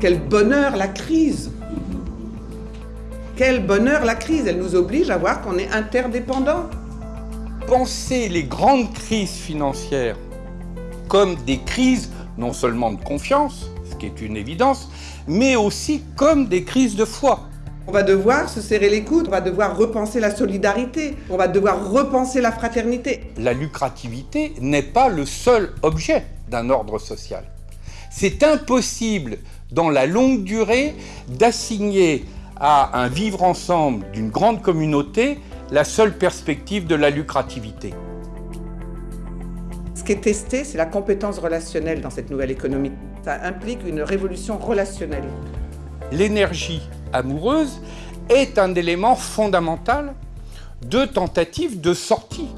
Quel bonheur la crise Quel bonheur la crise Elle nous oblige à voir qu'on est interdépendants. Penser les grandes crises financières comme des crises non seulement de confiance, ce qui est une évidence, mais aussi comme des crises de foi. On va devoir se serrer les coudes, on va devoir repenser la solidarité, on va devoir repenser la fraternité. La lucrativité n'est pas le seul objet d'un ordre social. C'est impossible, dans la longue durée, d'assigner à un vivre ensemble d'une grande communauté la seule perspective de la lucrativité. Ce qui est testé, c'est la compétence relationnelle dans cette nouvelle économie. Ça implique une révolution relationnelle. L'énergie amoureuse est un élément fondamental de tentative de sortie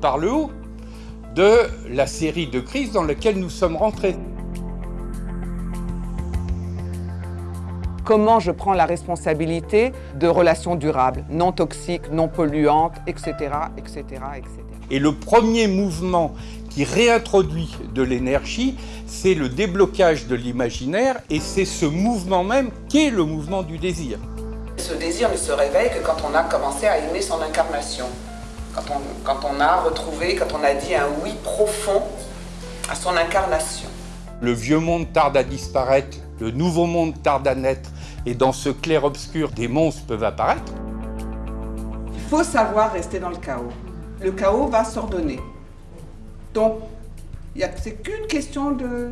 par le haut de la série de crises dans laquelle nous sommes rentrés. Comment je prends la responsabilité de relations durables, non toxiques, non polluantes, etc., etc., etc. Et le premier mouvement qui réintroduit de l'énergie, c'est le déblocage de l'imaginaire et c'est ce mouvement même qui est le mouvement du désir. Ce désir ne se réveille que quand on a commencé à aimer son incarnation, quand on, quand on a retrouvé, quand on a dit un oui profond à son incarnation. Le vieux monde tarde à disparaître, le nouveau monde tarde à naître, et dans ce clair-obscur, des monstres peuvent apparaître. Il faut savoir rester dans le chaos. Le chaos va s'ordonner. Donc, c'est qu'une question de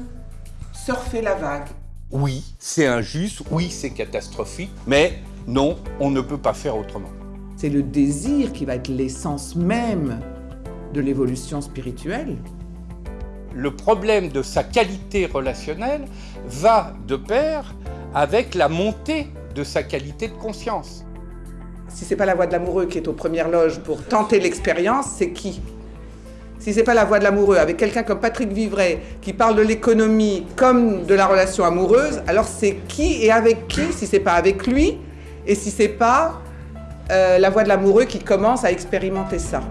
surfer la vague. Oui, c'est injuste, oui, c'est catastrophique, mais non, on ne peut pas faire autrement. C'est le désir qui va être l'essence même de l'évolution spirituelle. Le problème de sa qualité relationnelle va de pair avec la montée de sa qualité de conscience. Si c'est pas la voix de l'amoureux qui est aux premières loges pour tenter l'expérience, c'est qui? Si c'est pas la voix de l'amoureux, avec quelqu'un comme Patrick Vivray, qui parle de l'économie comme de la relation amoureuse, alors c'est qui et avec qui, si c'est pas avec lui, et si c'est pas la voix de l'amoureux qui commence à expérimenter ça.